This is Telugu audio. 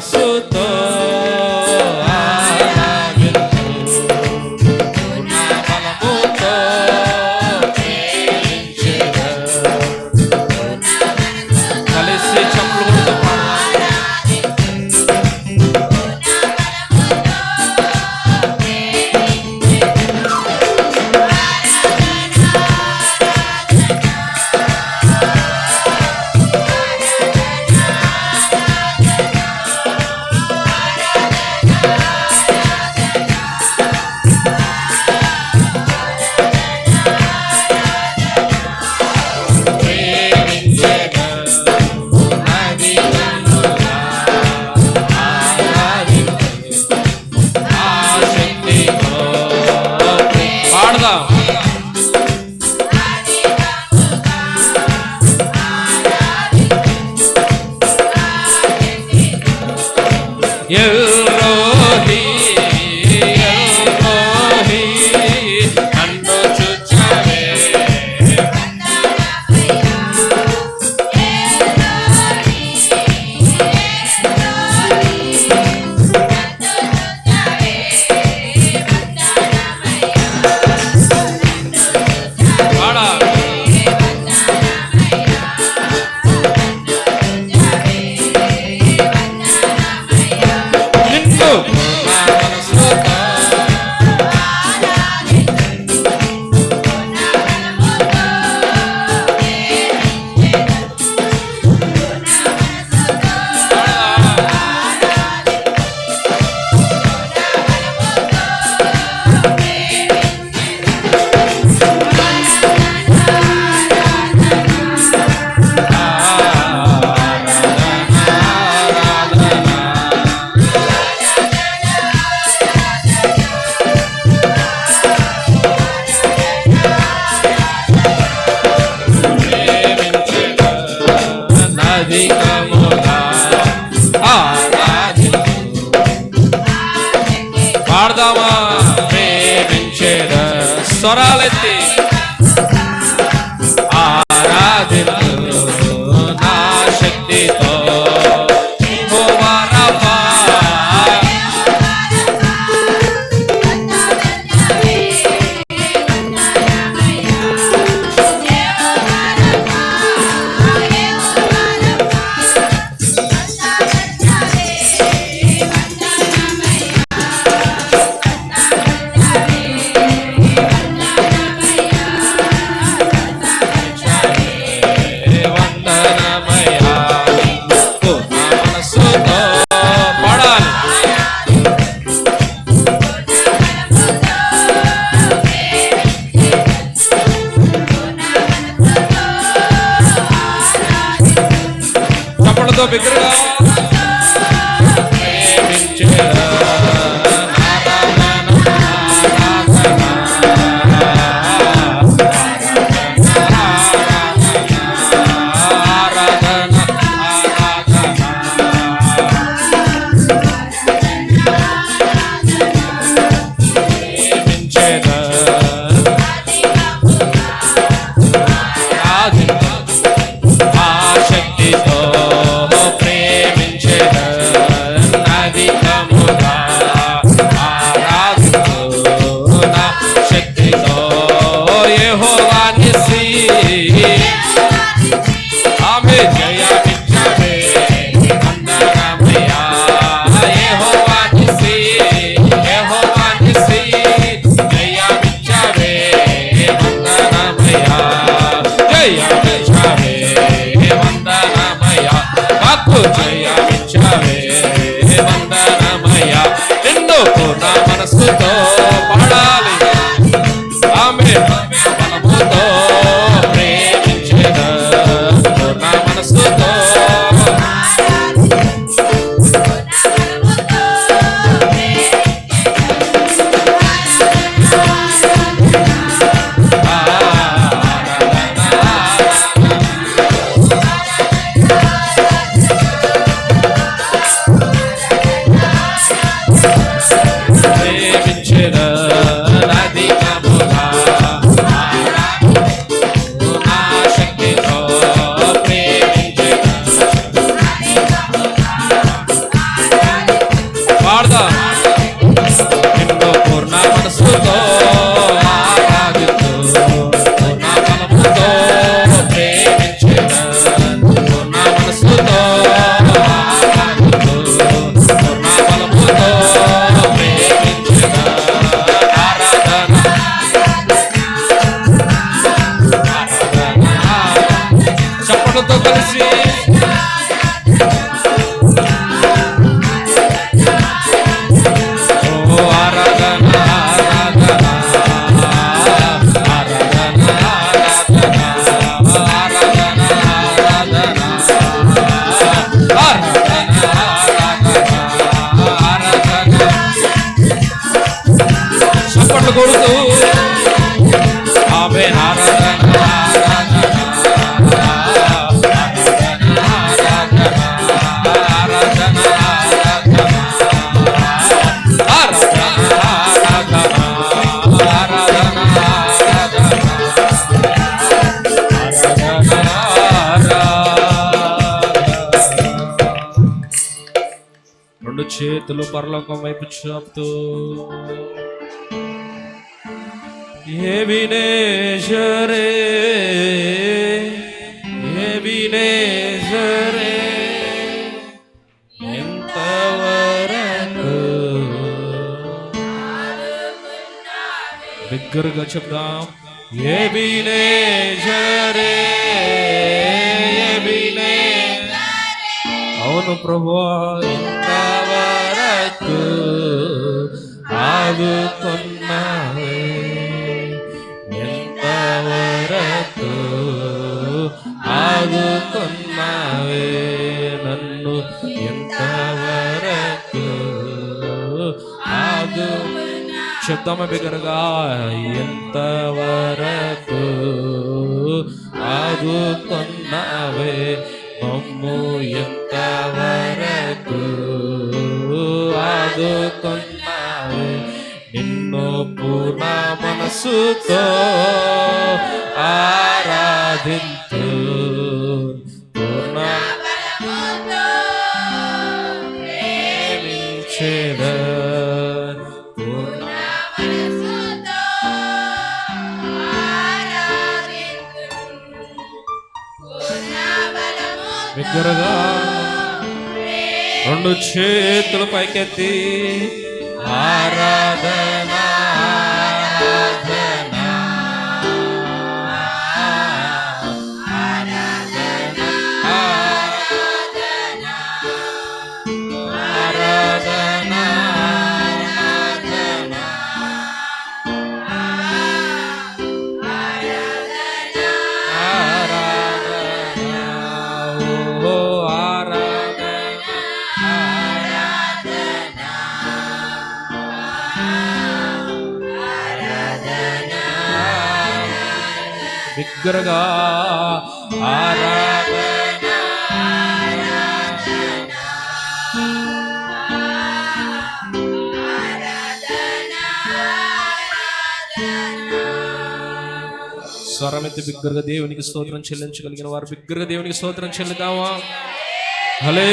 nosso dono. పాడదామా? ప్రేమించేదా స్వరాలెత్తి. دو بكرة చప్పట్లు కొడుతూ చేతులు పరలోకం వైపు చాపుతూ ये विनेश रे ये विनेश रे दिग्गर चुदा ये विनेश रे ये विनेश रे प्रभु इंतवरत आगु कोन శబ్దము బిగరగా ఎంతవరకు ఆగుతున్నావే మమ్ము ఎంతవరకు ఆగుతున్నావే నిన్ను పూర్ణ మనసుతో ఆరాధించు బిగ్గరగా రెండు చేతులు పైకెత్తి ఆరాధన ఆరాధన బిగ్గరగా ఆరాధన స్వరమెత్తి బిగ్గరగా దేవునికి స్తోత్రం చెల్లించగలిగిన వారు. బిగ్గరగా దేవునికి స్తోత్రం చెల్లిద్దామా హలే